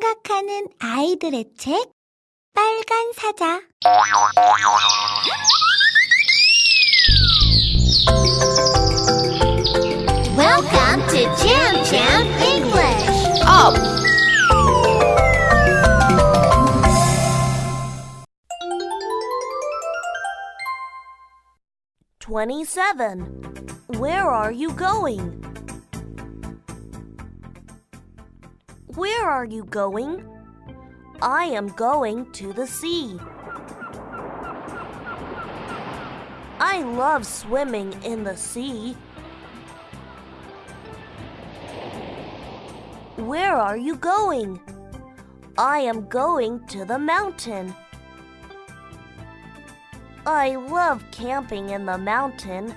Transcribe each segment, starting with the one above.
생각하는 아이들의 책 빨간 사자 Welcome to Jam Jam English. Up! Twenty-seven. Where are you going? Where are you going? I am going to the sea. I love swimming in the sea. Where are you going? I am going to the mountain. I love camping in the mountain.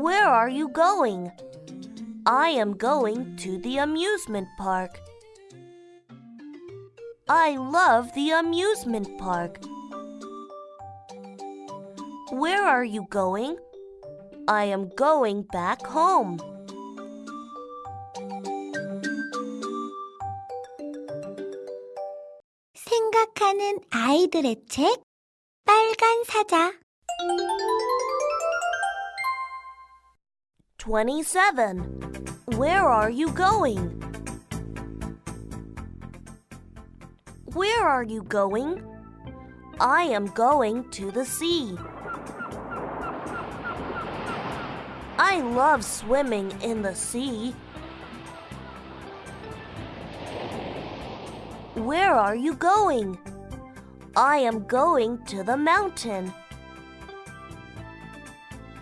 Where are you going? I am going to the amusement park. I love the amusement park. Where are you going? I am going back home. 생각하는 아이들의 책 빨간 사자 27. Where are you going? Where are you going? I am going to the sea. I love swimming in the sea. Where are you going? I am going to the mountain.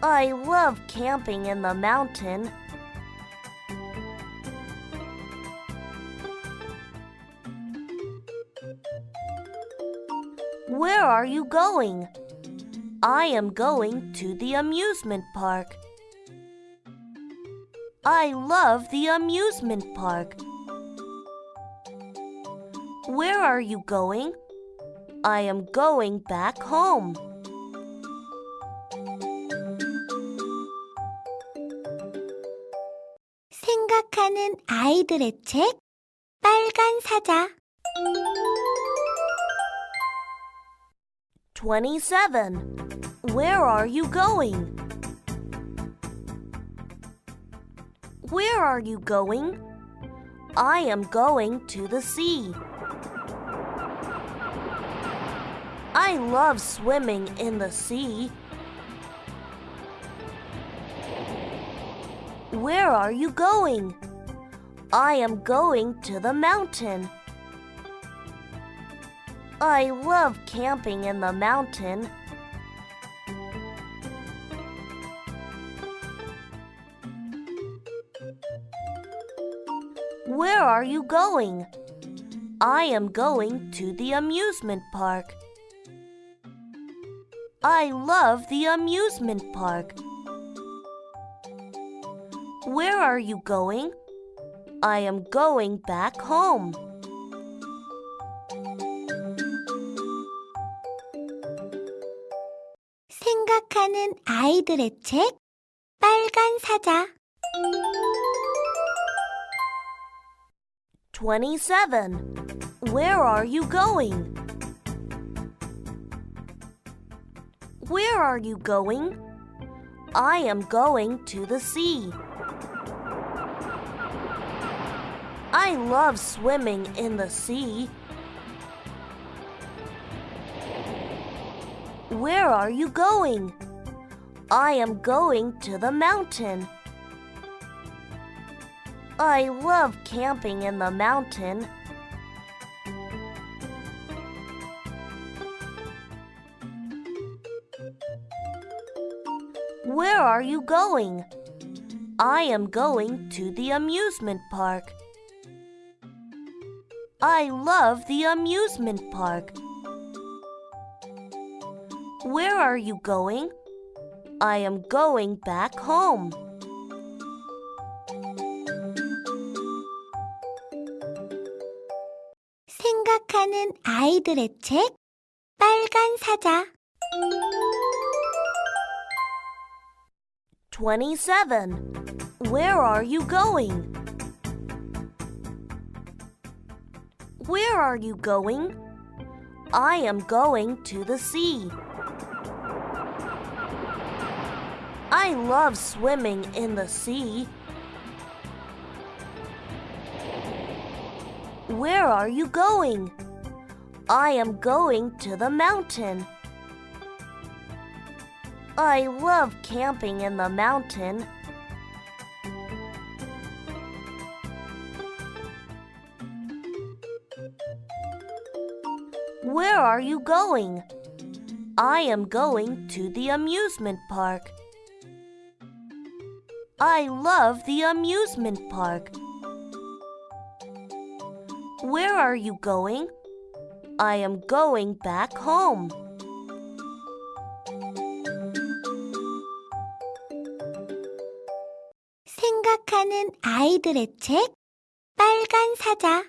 I love camping in the mountain. Where are you going? I am going to the amusement park. I love the amusement park. Where are you going? I am going back home. 생각하는 아이들의 책 빨간 사자 27. Where are you going? Where are you going? I am going to the sea. I love swimming in the sea. Where are you going? I am going to the mountain. I love camping in the mountain. Where are you going? I am going to the amusement park. I love the amusement park. Where are you going? I am going back home. 생각하는 아이들의 책 빨간 사자 27. Where are you going? Where are you going? I am going to the sea. I love swimming in the sea. Where are you going? I am going to the mountain. I love camping in the mountain. Where are you going? I am going to the amusement park. I love the amusement park. Where are you going? I am going back home. 생각하는 아이들의 책 빨간 사자 27. Where are you going? Where are you going? I am going to the sea. I love swimming in the sea. Where are you going? I am going to the mountain. I love camping in the mountain. Where are you going? I am going to the amusement park. I love the amusement park. Where are you going? I am going back home. 생각하는 아이들의 책 빨간 사자